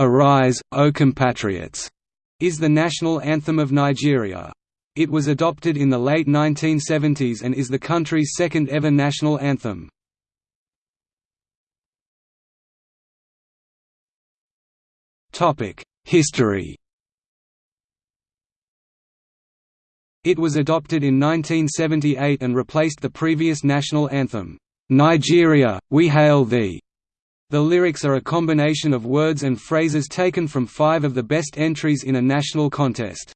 Arise, O Compatriots, is the national anthem of Nigeria. It was adopted in the late 1970s and is the country's second ever national anthem. History It was adopted in 1978 and replaced the previous national anthem, "'Nigeria, we hail thee' The lyrics are a combination of words and phrases taken from five of the best entries in a national contest.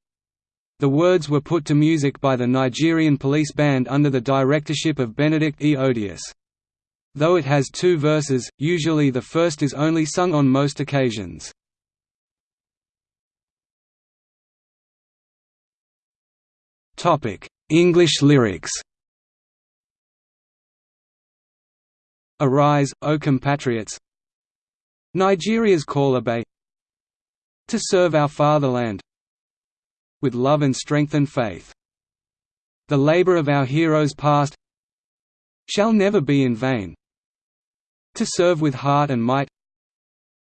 The words were put to music by the Nigerian police band under the directorship of Benedict E. Odiase. Though it has two verses, usually the first is only sung on most occasions. English lyrics Arise, O compatriots! Nigeria's call obey To serve our fatherland With love and strength and faith. The labour of our heroes past Shall never be in vain. To serve with heart and might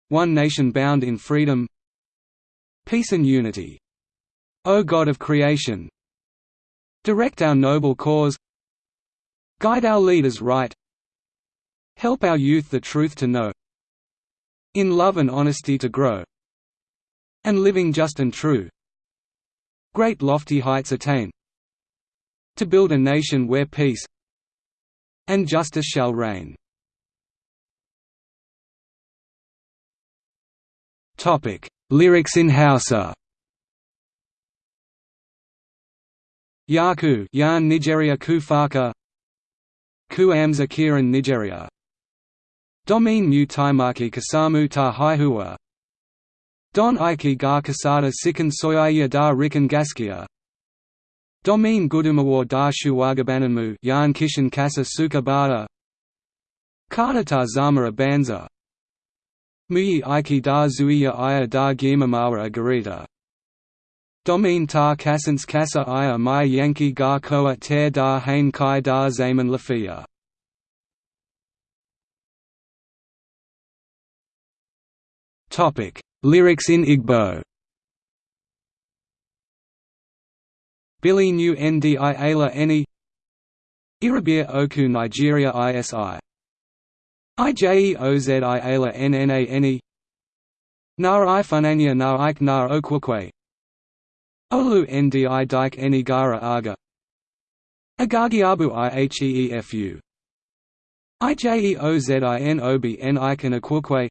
One nation bound in freedom Peace and unity. O God of creation Direct our noble cause Guide our leaders right Help our youth the truth to know. In love and honesty to grow. And living just and true. Great lofty heights attain. To build a nation where peace And justice shall reign. Lyrics in Hausa. Yaku Yan Nigeria Kufaka Ku Amza Kiran Nigeria Domin mu taimaki kasamu ta haihuwa Don aiki ga kasada sikan soyayya da rikin gaskiya. Domin gudumawar da shuwagabaninmu yan kishin kasa suka bada. Kada ta zamara banza. Muyi aiki da zuiya aya da girmamawa a Domin ta kasance kasa aya mai yanki ga kowa ter da hain kai da zaman lafiya Topic: Lyrics in Igbo. Billy New Ndi Ayla Eni. Irabia Oku Nigeria ISI IJE OZI Ayla NNA Eni. Nar Ifunanya Nar Ike Nar Okwakwe Olu Ndi Dike Eni Gara Aga. Agagiabu Iheefu IJEOZIN Obi N Ikan Akwakwe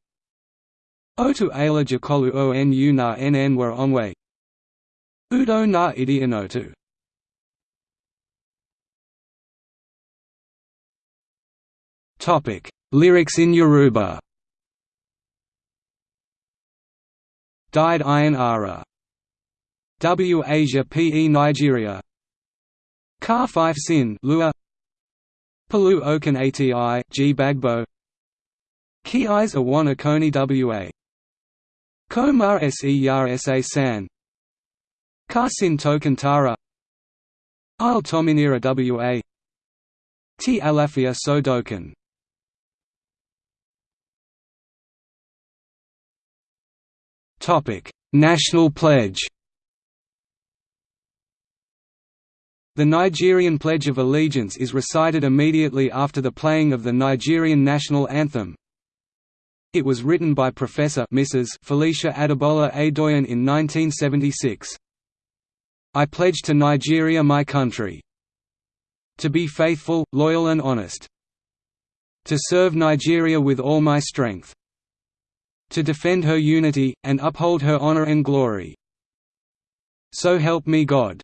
Otu ala jakolu onu na nn were onwe. Udo na idi inotu Lyrics in Yoruba. Died Iron Ara. W Asia Pe Nigeria. Car 5 Sin Lua. Palu Okan Ati G Bagbo. Ki Eyes Awana Koni Wa Ko mar se yar sa san. Ka sin tokantara. Il tominira wa T alafia so dokan National pledge. The Nigerian Pledge of Allegiance is recited immediately after the playing of the Nigerian national anthem, it was written by Professor Mrs. Felicia Adebola Adoyin in 1976. I pledge to Nigeria my country. To be faithful, loyal and honest. To serve Nigeria with all my strength. To defend her unity, and uphold her honor and glory. So help me God.